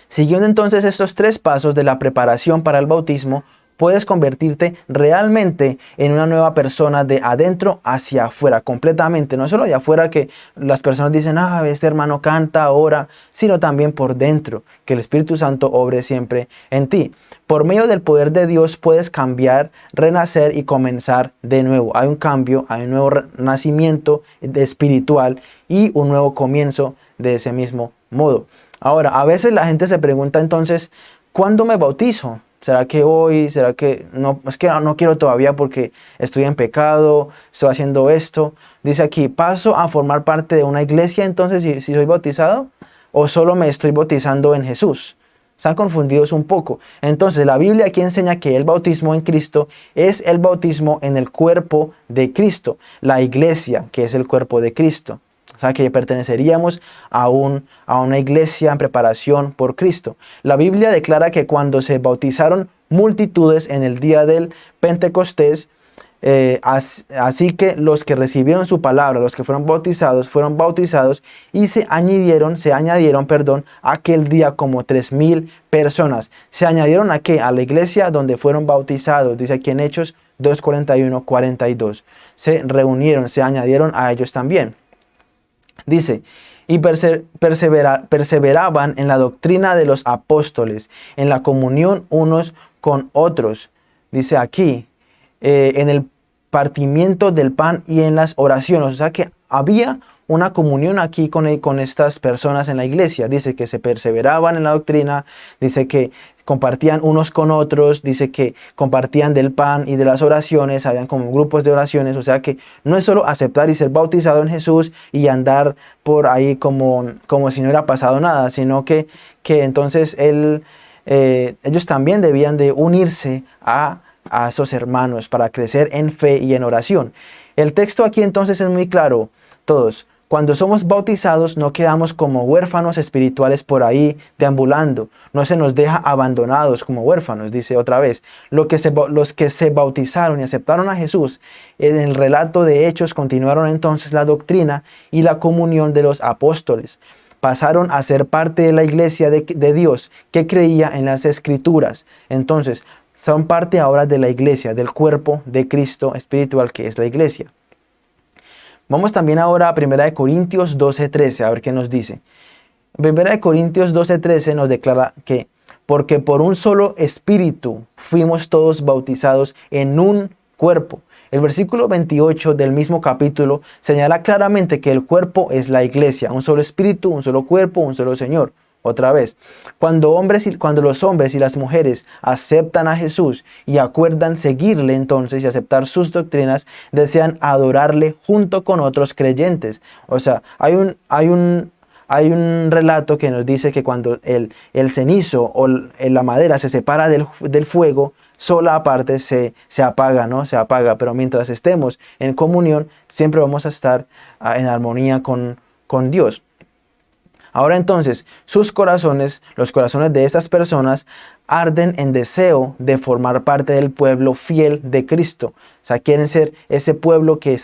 Siguiendo entonces estos tres pasos de la preparación para el bautismo, puedes convertirte realmente en una nueva persona de adentro hacia afuera, completamente. No solo de afuera que las personas dicen, ah, este hermano canta, ora, sino también por dentro, que el Espíritu Santo obre siempre en ti. Por medio del poder de Dios puedes cambiar, renacer y comenzar de nuevo. Hay un cambio, hay un nuevo nacimiento espiritual y un nuevo comienzo de ese mismo modo. Ahora, a veces la gente se pregunta entonces, ¿cuándo me bautizo? ¿Será que hoy? ¿Será que no? Es que no, quiero todavía porque estoy en pecado, estoy haciendo esto. Dice aquí, paso a formar parte de una iglesia entonces si, si soy bautizado. ¿O solo me estoy bautizando en Jesús? Están confundidos un poco. Entonces la Biblia aquí enseña que el bautismo en Cristo es el bautismo en el cuerpo de Cristo, la iglesia que es el cuerpo de Cristo. O sea que perteneceríamos a, un, a una iglesia en preparación por Cristo. La Biblia declara que cuando se bautizaron multitudes en el día del Pentecostés, eh, así, que los que recibieron su palabra, los que fueron bautizados, fueron bautizados y se añadieron, se añadieron, perdón, aquel día como tres mil personas. ¿Se añadieron a qué? A la iglesia donde fueron bautizados, dice aquí en Hechos 2.41, 42. Se reunieron, se añadieron a ellos también. Dice, y perseveraban en la doctrina de los apóstoles, en la comunión unos con otros. Dice aquí, eh, en el partimiento del pan y en las oraciones. O sea que había una comunión aquí con, con estas personas en la iglesia. Dice que se perseveraban en la doctrina, dice que compartían unos con otros, dice que compartían del pan y de las oraciones, habían como grupos de oraciones, o sea que no es solo aceptar y ser bautizado en Jesús y andar por ahí como, como si no hubiera pasado nada, sino que, que entonces él, eh, ellos también debían de unirse a a esos hermanos para crecer en fe y en oración. El texto aquí entonces es muy claro. Todos, cuando somos bautizados no quedamos como huérfanos espirituales por ahí deambulando. No se nos deja abandonados como huérfanos, dice otra vez. Los que se bautizaron y aceptaron a Jesús, en el relato de Hechos continuaron entonces la doctrina y la comunión de los apóstoles pasaron a ser parte de la iglesia de, Dios que creía en las escrituras. Entonces, son parte ahora de la iglesia, del cuerpo de Cristo espiritual que es la iglesia. Vamos también ahora a 1 Corintios 12.13, a ver qué nos dice. 1 Corintios 12.13 nos declara que, porque por un solo espíritu fuimos todos bautizados en un cuerpo. El versículo 28 del mismo capítulo señala claramente que el cuerpo es la iglesia, un solo espíritu, un solo cuerpo, un solo Señor. Otra vez, cuando, hombres y, cuando los hombres y las mujeres aceptan a Jesús y acuerdan seguirle entonces y aceptar sus doctrinas, desean adorarle junto con otros creyentes. O sea, hay un, hay un, hay un relato que nos dice que cuando el, el cenizo o la madera se separa del, del fuego, sola aparte se, se, apaga, ¿no? Se apaga, pero mientras estemos en comunión, siempre vamos a estar ah, en armonía con, con Dios. Ahora entonces, sus corazones, los corazones de estas personas, arden en deseo de formar parte del pueblo fiel de Cristo. O sea, quieren ser ese pueblo que,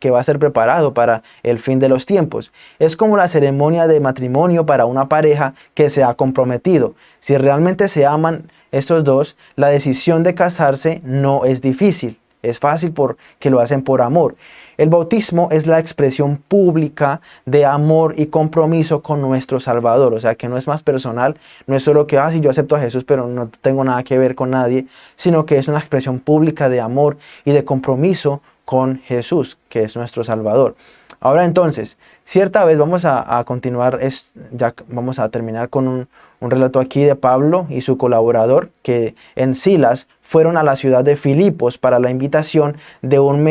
que va a ser preparado para el fin de los tiempos. Es como la ceremonia de matrimonio para una pareja que se ha comprometido. Si realmente se aman estos dos, la decisión de casarse no es difícil. Es fácil porque lo hacen por amor. El bautismo es la expresión pública de amor y compromiso con nuestro Salvador. O sea, que no es más personal, no es solo que, ah, sí, yo acepto a Jesús, pero no tengo nada que ver con nadie, sino que es una expresión pública de amor y de compromiso con Jesús, que es nuestro Salvador. Ahora entonces, cierta vez vamos a, continuar, es, ya vamos a terminar con un, relato aquí de Pablo y su colaborador, que en Silas fueron a la ciudad de Filipos para la invitación de un,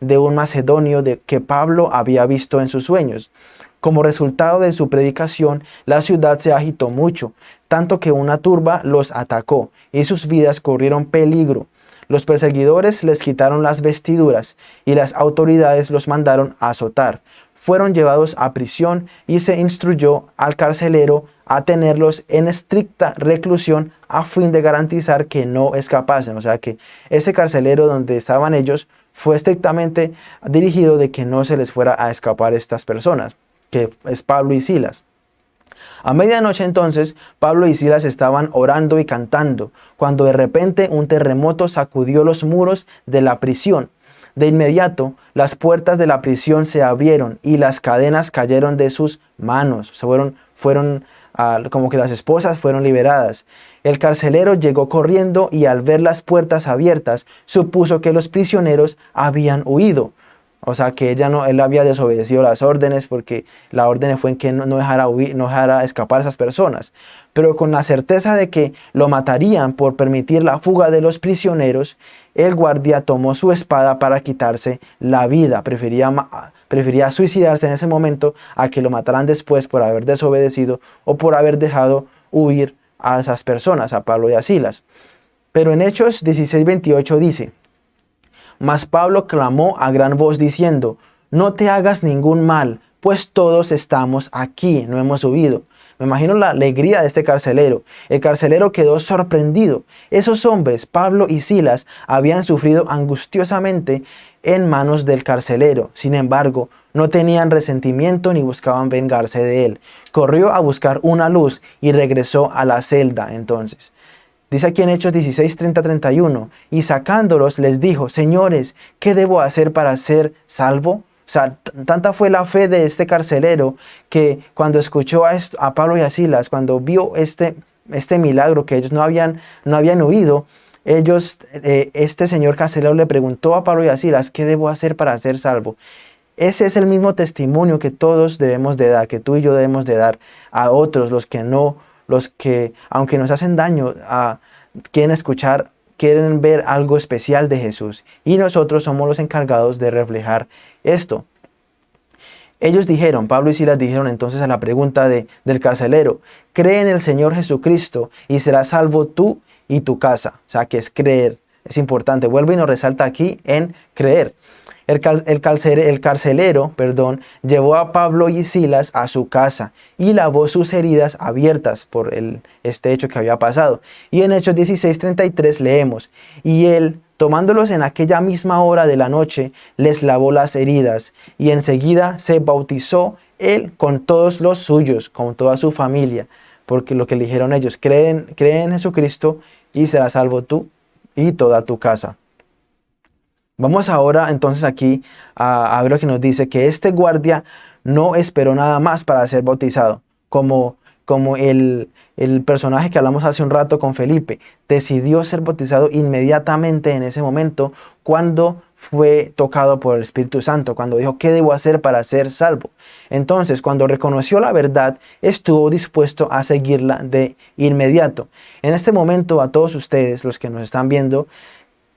de un macedonio de, que Pablo había visto en sus sueños. Como resultado de su predicación, la ciudad se agitó mucho, tanto que una turba los atacó y sus vidas corrieron peligro. Los perseguidores les quitaron las vestiduras y las autoridades los mandaron a azotar. Fueron llevados a prisión y se instruyó al carcelero a tenerlos en estricta reclusión a fin de garantizar que no escapasen. O sea que ese carcelero donde estaban ellos fue estrictamente dirigido de que no se les fuera a escapar estas personas, que es Pablo y Silas. A medianoche entonces Pablo y Silas estaban orando y cantando, cuando de repente un terremoto sacudió los muros de la prisión. De inmediato las puertas de la prisión se abrieron y las cadenas cayeron de sus manos. Se fueron, fueron ah, como que las esposas fueron liberadas. El carcelero llegó corriendo y al ver las puertas abiertas supuso que los prisioneros habían huido. O sea, que ella no, él había desobedecido las órdenes porque la orden fue en que no, dejara, huir, no dejara escapar a esas personas. Pero con la certeza de que lo matarían por permitir la fuga de los prisioneros, el guardia tomó su espada para quitarse la vida. Prefería prefería suicidarse en ese momento a que lo mataran después por haber desobedecido o por haber dejado huir a esas personas, a Pablo y a Silas. Pero en Hechos 16:28 dice, Mas Pablo clamó a gran voz diciendo, No te hagas ningún mal, pues todos estamos aquí, no hemos huido. Me imagino la alegría de este carcelero. El carcelero quedó sorprendido. Esos hombres, Pablo y Silas, habían sufrido angustiosamente en manos del carcelero. Sin embargo, no tenían resentimiento ni buscaban vengarse de él. Corrió a buscar una luz y regresó a la celda entonces. Dice aquí en Hechos 16, 30, 31, y sacándolos les dijo, señores, ¿qué debo hacer para ser salvo? O sea, tanta fue la fe de este carcelero que cuando escuchó a, a Pablo y a Silas, cuando vio este, este milagro que ellos no habían, no habían oído, ellos, eh, este señor carcelero le preguntó a Pablo y a Silas, ¿qué debo hacer para ser salvo? Ese es el mismo testimonio que todos debemos de dar, que tú y yo debemos de dar a otros, los que no, los que, aunque nos hacen daño, a, quieren escuchar quieren ver algo especial de Jesús y nosotros somos los encargados de reflejar esto. Ellos dijeron, Pablo y Silas dijeron entonces a la pregunta de, del carcelero, cree en el Señor Jesucristo y serás salvo tú y tu casa. O sea, que es creer, es importante. Vuelve y nos resalta aquí en creer. El, carcelero, perdón, llevó a Pablo y Silas a su casa y lavó sus heridas abiertas por el, este hecho que había pasado. Y en Hechos 16:33 leemos, y él, tomándolos en aquella misma hora de la noche, les lavó las heridas y enseguida se bautizó él con todos los suyos, con toda su familia, porque lo que le dijeron ellos, creen, creen en Jesucristo y serás salvo tú y toda tu casa. Vamos ahora entonces aquí a, ver lo que nos dice, que este guardia no esperó nada más para ser bautizado, como, como el, el personaje que hablamos hace un rato con Felipe, decidió ser bautizado inmediatamente en ese momento cuando fue tocado por el Espíritu Santo, cuando dijo, ¿qué debo hacer para ser salvo? Entonces, cuando reconoció la verdad, estuvo dispuesto a seguirla de inmediato. En este momento, a todos ustedes, los que nos están viendo,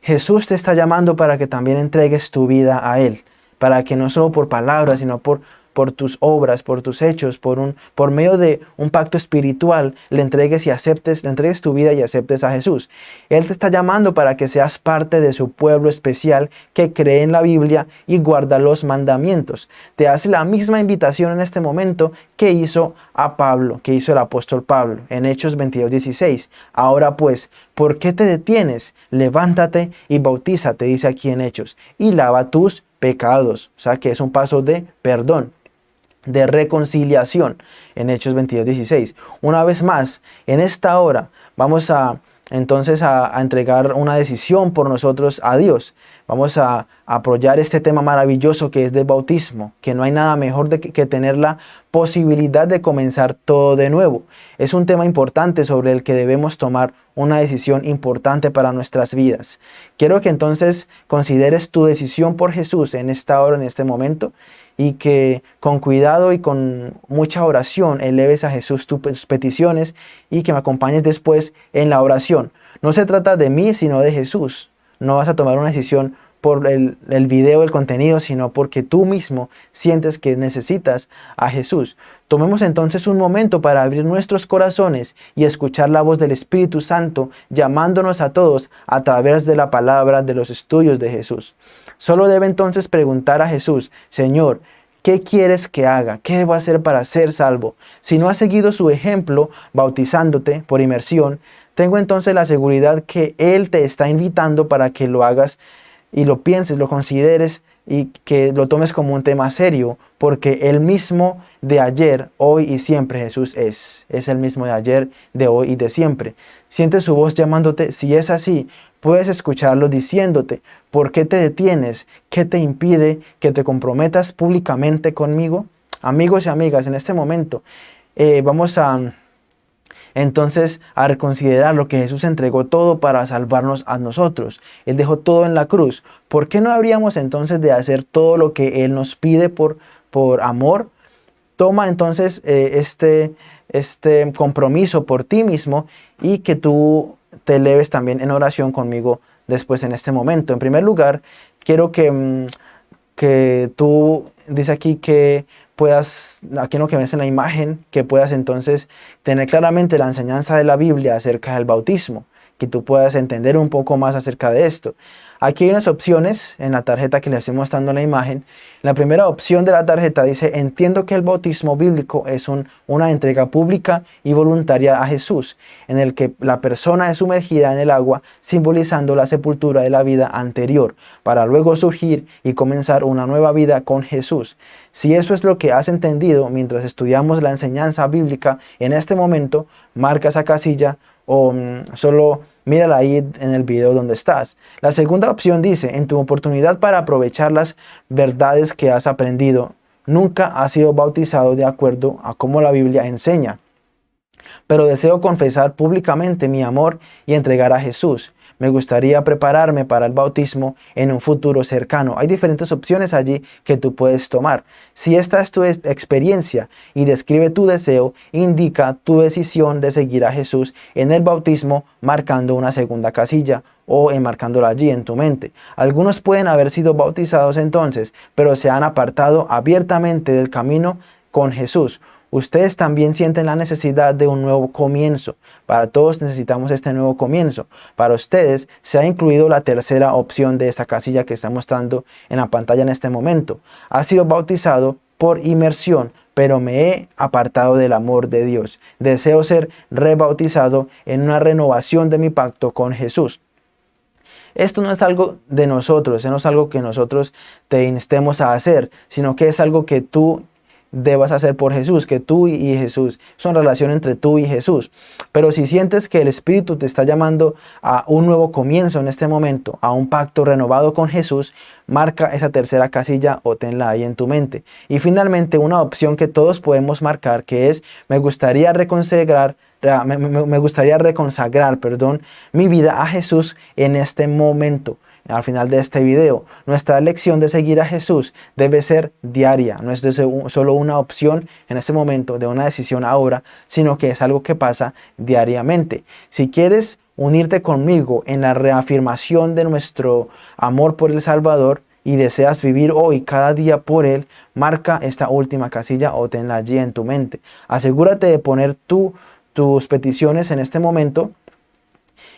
Jesús te está llamando para que también entregues tu vida a Él, para que no solo por palabras, sino por por tus obras, por tus hechos, por, un, por medio de un pacto espiritual, le entregues y aceptes, le entregues tu vida y aceptes a Jesús. Él te está llamando para que seas parte de su pueblo especial que cree en la Biblia y guarda los mandamientos. Te hace la misma invitación en este momento que hizo a Pablo, que hizo el apóstol Pablo en Hechos 22, 16. Ahora pues, ¿por qué te detienes? Levántate y bautízate, dice aquí en Hechos, y lava tus pecados. O sea que es un paso de perdón de reconciliación en Hechos 22, 16. Una vez más, en esta hora vamos a entonces a, entregar una decisión por nosotros a Dios. Vamos a, apoyar este tema maravilloso que es del bautismo, que no hay nada mejor que, que, tener la posibilidad de comenzar todo de nuevo. Es un tema importante sobre el que debemos tomar una decisión importante para nuestras vidas. Quiero que entonces consideres tu decisión por Jesús en esta hora, en este momento, y que con cuidado y con mucha oración eleves a Jesús tus peticiones y que me acompañes después en la oración. No se trata de mí, sino de Jesús. No vas a tomar una decisión por el, el, video, el contenido, sino porque tú mismo sientes que necesitas a Jesús. Tomemos entonces un momento para abrir nuestros corazones y escuchar la voz del Espíritu Santo llamándonos a todos a través de la palabra de los estudios de Jesús. Solo debe entonces preguntar a Jesús, Señor, ¿Qué quieres que haga? ¿Qué debo hacer para ser salvo? Si no has seguido su ejemplo, bautizándote por inmersión, tengo entonces la seguridad que Él te está invitando para que lo hagas y lo pienses, lo consideres y que lo tomes como un tema serio, porque el mismo de ayer, hoy y siempre Jesús es. Es el mismo de ayer, de hoy y de siempre. Siente su voz llamándote. Si es así, puedes escucharlo diciéndote, ¿por qué te detienes? ¿Qué te impide que te comprometas públicamente conmigo? Amigos y amigas, en este momento eh, vamos a entonces a reconsiderar lo que Jesús entregó todo para salvarnos a nosotros. Él dejó todo en la cruz. ¿Por qué no habríamos entonces de hacer todo lo que Él nos pide por, por amor? Toma entonces eh, este, este compromiso por ti mismo y que tú te eleves también en oración conmigo después en este momento. En primer lugar, quiero que, mm, que tú dice aquí que puedas, aquí en lo que ves en la imagen, que puedas entonces tener claramente la enseñanza de la Biblia acerca del bautismo, que tú puedas entender un poco más acerca de esto. Aquí hay unas opciones en la tarjeta que les estoy mostrando en la imagen. La primera opción de la tarjeta dice, entiendo que el bautismo bíblico es una entrega pública y voluntaria a Jesús, en el que la persona es sumergida en el agua, simbolizando la sepultura de la vida anterior, para luego surgir y comenzar una nueva vida con Jesús. Si eso es lo que has entendido mientras estudiamos la enseñanza bíblica en este momento, marca esa casilla o mm, solo mírala ahí en el video donde estás. La segunda opción dice, en tu oportunidad para aprovechar las verdades que has aprendido, nunca has sido bautizado de acuerdo a cómo la Biblia enseña. Pero deseo confesar públicamente mi amor y entregar a Jesús me gustaría prepararme para el bautismo en un futuro cercano. Hay diferentes opciones allí que tú puedes tomar. Si esta es tu experiencia y describe tu deseo, indica tu decisión de seguir a Jesús en el bautismo marcando una segunda casilla o enmarcándola allí en tu mente. Algunos pueden haber sido bautizados entonces, pero se han apartado abiertamente del camino con Jesús. Ustedes también sienten la necesidad de un nuevo comienzo. Para todos necesitamos este nuevo comienzo. Para ustedes se ha incluido la tercera opción de esta casilla que está mostrando en la pantalla en este momento. Ha sido bautizado por inmersión, pero me he apartado del amor de Dios. Deseo ser rebautizado en una renovación de mi pacto con Jesús. Esto no es algo de nosotros, no es algo que nosotros te instemos a hacer, sino que es algo que tú debas hacer por Jesús, que tú y Jesús, son relación entre tú y Jesús. Pero si sientes que el Espíritu te está llamando a un nuevo comienzo en este momento, a un pacto renovado con Jesús, marca esa tercera casilla o tenla ahí en tu mente. Y finalmente una opción que todos podemos marcar que es me gustaría reconsagrar me, me gustaría reconsagrar, perdón, mi vida a Jesús en este momento al final de este video. Nuestra elección de seguir a Jesús debe ser diaria, no es solo una opción en este momento de una decisión ahora, sino que es algo que pasa diariamente. Si quieres unirte conmigo en la reafirmación de nuestro amor por el Salvador y deseas vivir hoy cada día por Él, marca esta última casilla o tenla allí en tu mente. Asegúrate de poner tú tus peticiones en este momento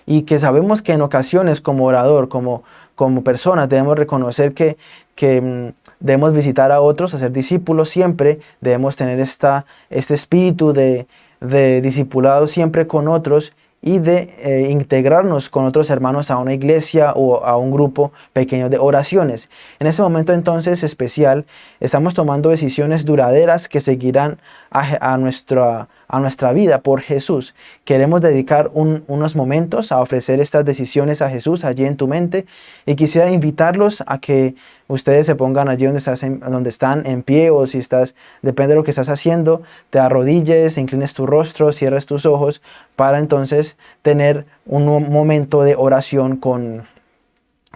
y que sabemos que en ocasiones como orador, como, como personas, debemos reconocer que, que mm, debemos visitar a otros, hacer discípulos siempre, debemos tener esta, este espíritu de, de discipulado siempre con otros y de eh, integrarnos con otros hermanos a una iglesia o a un grupo pequeño de oraciones. En ese momento entonces especial estamos tomando decisiones duraderas que seguirán a, nuestra, a nuestra vida por Jesús. Queremos dedicar unos momentos a ofrecer estas decisiones a Jesús allí en tu mente y quisiera invitarlos a que ustedes se pongan allí donde, estás donde están en pie o si estás, depende de lo que estás haciendo, te arrodilles, inclines tu rostro, cierres tus ojos para entonces tener un momento de oración con,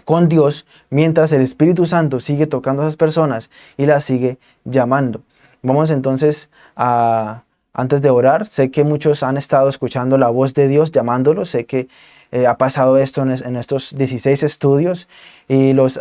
con Dios mientras el Espíritu Santo sigue tocando a esas personas y las sigue llamando. Vamos entonces antes de orar, sé que muchos han estado escuchando la voz de Dios llamándolos, sé que eh, ha pasado esto en, estos 16 estudios y los,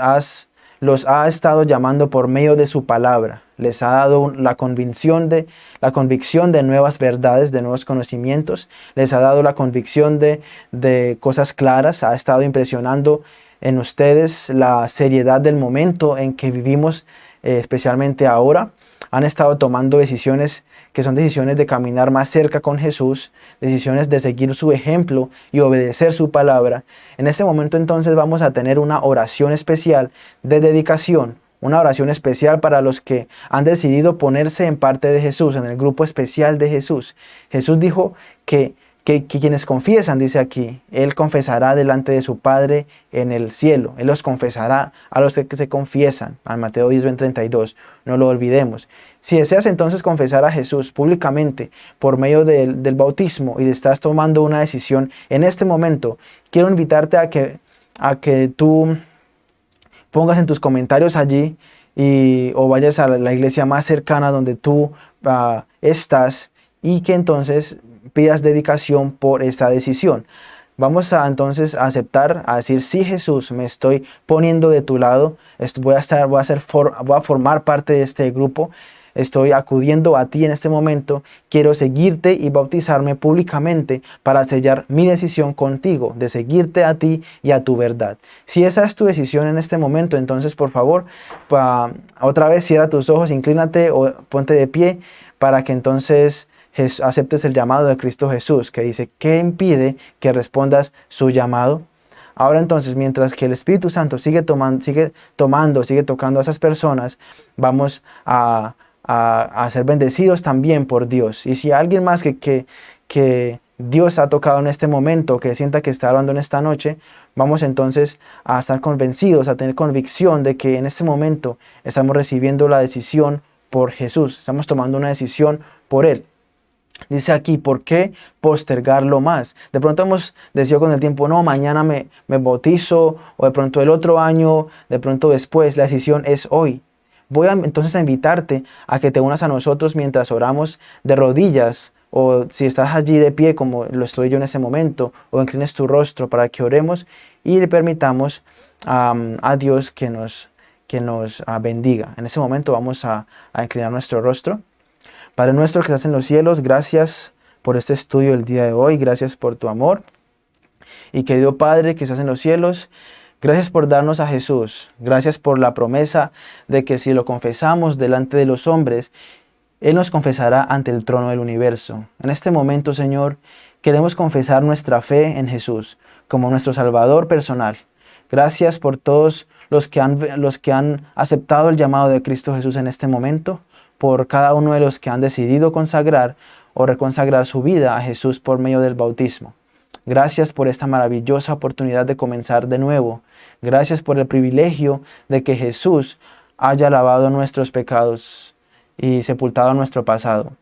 los ha estado llamando por medio de su palabra. Les ha dado la convicción, de, la convicción de nuevas verdades, de nuevos conocimientos. Les ha dado la convicción de, de cosas claras. Ha estado impresionando en ustedes la seriedad del momento en que vivimos, eh, especialmente ahora han estado tomando decisiones que son decisiones de caminar más cerca con Jesús, decisiones de seguir su ejemplo y obedecer su palabra. En este momento entonces vamos a tener una oración especial de dedicación, una oración especial para los que han decidido ponerse en parte de Jesús, en el grupo especial de Jesús. Jesús dijo que que, quienes confiesan, dice aquí, Él confesará delante de su Padre en el cielo. Él los confesará a los que se confiesan. Al Mateo 10, 32. No lo olvidemos. Si deseas entonces confesar a Jesús públicamente por medio del, bautismo y estás tomando una decisión en este momento, quiero invitarte a que, a que tú pongas en tus comentarios allí y, o vayas a la iglesia más cercana donde tú uh, estás y que entonces pidas dedicación por esta decisión. Vamos a entonces aceptar, a decir, sí Jesús, me estoy poniendo de tu lado, voy a, estar, a, ser a formar parte de este grupo, estoy acudiendo a ti en este momento, quiero seguirte y bautizarme públicamente para sellar mi decisión contigo, de seguirte a ti y a tu verdad. Si esa es tu decisión en este momento, entonces por favor, otra vez cierra tus ojos, inclínate o ponte de pie para que entonces aceptes el llamado de Cristo Jesús, que dice, ¿qué impide que respondas su llamado? Ahora entonces, mientras que el Espíritu Santo sigue tomando, sigue, tomando, sigue tocando a esas personas, vamos a, ser bendecidos también por Dios. Y si alguien más que, que, que Dios ha tocado en este momento, que sienta que está hablando en esta noche, vamos entonces a estar convencidos, a tener convicción de que en este momento estamos recibiendo la decisión por Jesús, estamos tomando una decisión por Él. Dice aquí, ¿por qué postergarlo más? De pronto hemos decidido con el tiempo, no, mañana me, me bautizo, o de pronto el otro año, de pronto después, la decisión es hoy. Voy a, entonces a invitarte a que te unas a nosotros mientras oramos de rodillas, o si estás allí de pie como lo estoy yo en ese momento, o inclines tu rostro para que oremos y le permitamos a Dios que nos, que nos ah, bendiga. En ese momento vamos a, a inclinar nuestro rostro. Padre nuestro que estás en los cielos, gracias por este estudio del día de hoy, gracias por tu amor. Y querido Padre que estás en los cielos, gracias por darnos a Jesús, gracias por la promesa de que si lo confesamos delante de los hombres, Él nos confesará ante el trono del universo. En este momento, Señor, queremos confesar nuestra fe en Jesús como nuestro Salvador personal. Gracias por todos los que han, los que han aceptado el llamado de Cristo Jesús en este momento por cada uno de los que han decidido consagrar o reconsagrar su vida a Jesús por medio del bautismo. Gracias por esta maravillosa oportunidad de comenzar de nuevo. Gracias por el privilegio de que Jesús haya lavado nuestros pecados y sepultado nuestro pasado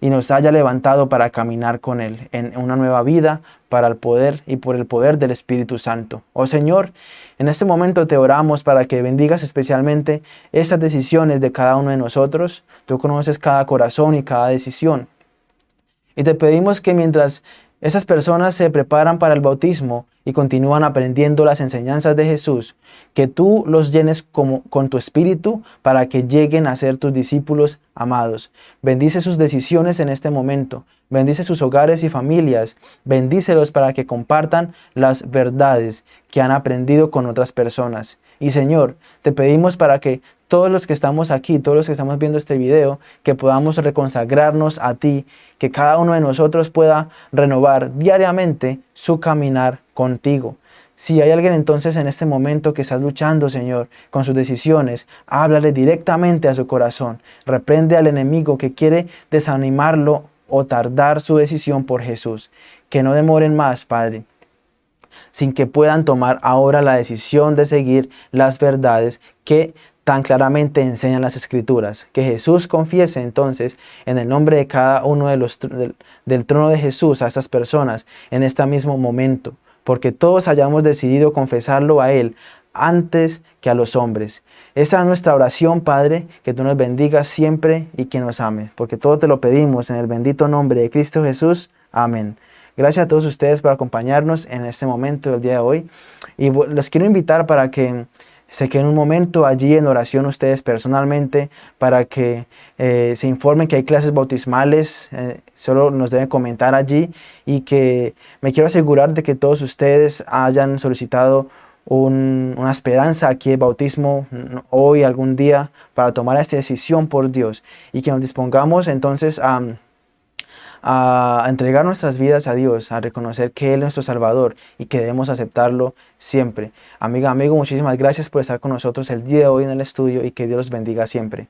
y nos haya levantado para caminar con Él en una nueva vida para el poder y por el poder del Espíritu Santo. Oh Señor, en este momento te oramos para que bendigas especialmente estas decisiones de cada uno de nosotros. Tú conoces cada corazón y cada decisión. Y te pedimos que mientras esas personas se preparan para el bautismo y continúan aprendiendo las enseñanzas de Jesús, que tú los llenes con tu espíritu para que lleguen a ser tus discípulos amados. Bendice sus decisiones en este momento. Bendice sus hogares y familias. Bendícelos para que compartan las verdades que han aprendido con otras personas. Y Señor, te pedimos para que todos los que estamos aquí, todos los que estamos viendo este video, que podamos reconsagrarnos a ti, que cada uno de nosotros pueda renovar diariamente su caminar contigo. Si hay alguien entonces en este momento que está luchando, Señor, con sus decisiones, háblale directamente a su corazón. Reprende al enemigo que quiere desanimarlo o tardar su decisión por Jesús. Que no demoren más, Padre, sin que puedan tomar ahora la decisión de seguir las verdades que tan claramente enseñan las escrituras. Que Jesús confiese entonces en el nombre de cada uno de los, del, trono de Jesús a estas personas en este mismo momento, porque todos hayamos decidido confesarlo a Él antes que a los hombres. Esa es nuestra oración, Padre, que tú nos bendigas siempre y que nos ames, porque todo te lo pedimos en el bendito nombre de Cristo Jesús. Amén. Gracias a todos ustedes por acompañarnos en este momento del día de hoy. Y los quiero invitar para que se queden un momento allí en oración ustedes personalmente para que eh, se informen que hay clases bautismales, eh, solo nos deben comentar allí y que me quiero asegurar de que todos ustedes hayan solicitado una esperanza aquí de bautismo hoy, algún día, para tomar esta decisión por Dios y que nos dispongamos entonces a a entregar nuestras vidas a Dios, a reconocer que Él es nuestro Salvador y que debemos aceptarlo siempre. Amiga, amigo, muchísimas gracias por estar con nosotros el día de hoy en el estudio y que Dios los bendiga siempre.